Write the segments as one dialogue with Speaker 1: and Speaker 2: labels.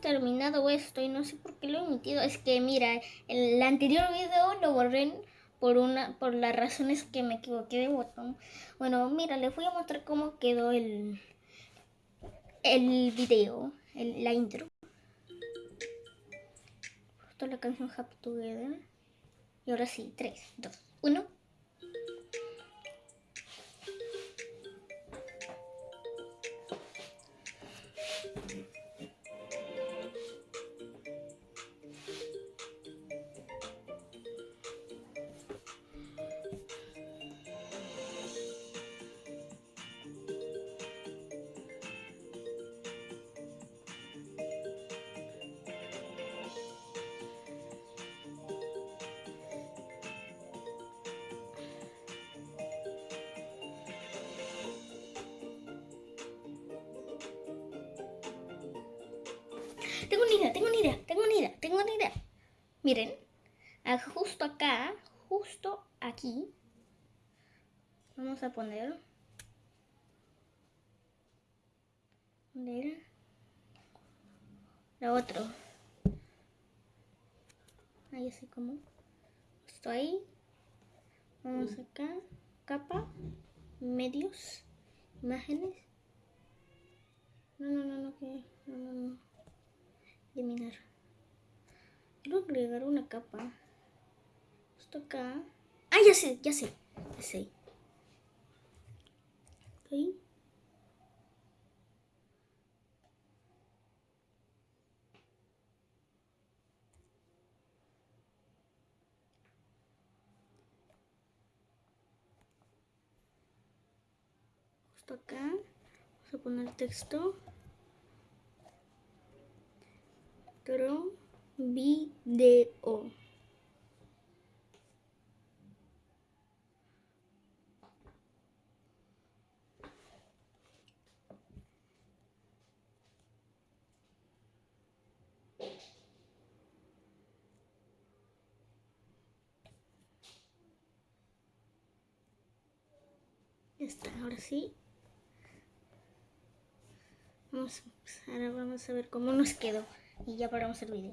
Speaker 1: terminado esto y no sé por qué lo he emitido. Es que mira, el anterior video lo borré por una por las razones que me equivoqué de botón. Bueno, mira, les voy a mostrar cómo quedó el el video, el, la intro. Justo la canción Happy Together. Y ahora sí, 3, 2, 1. Tengo una idea, tengo una idea, tengo una idea, tengo una idea. Miren, justo acá, justo aquí, vamos a poner, la otro. Ahí así como, justo ahí. Vamos acá, capa, medios, imágenes. No, no, no, no, que, no, no, no eliminar. Quiero agregar una capa. Esto acá. Ah, ya sé, ya sé. Ya sé. Justo acá. Vamos a poner texto. otro video. Está, ahora sí. Vamos, ahora vamos a ver cómo nos quedó y ya paramos el video.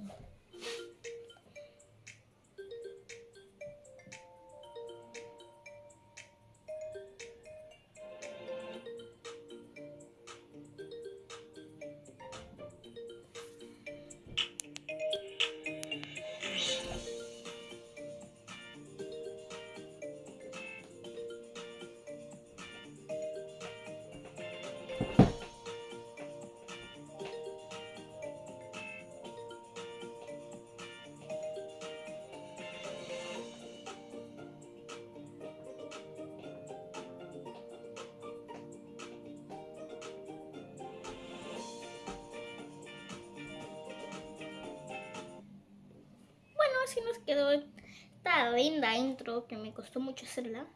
Speaker 1: Así nos quedó esta linda intro que me costó mucho hacerla.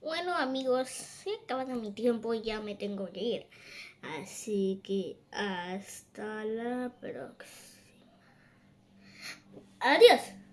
Speaker 1: Bueno amigos, se acabado mi tiempo y ya me tengo que ir. Así que hasta la próxima. Adiós.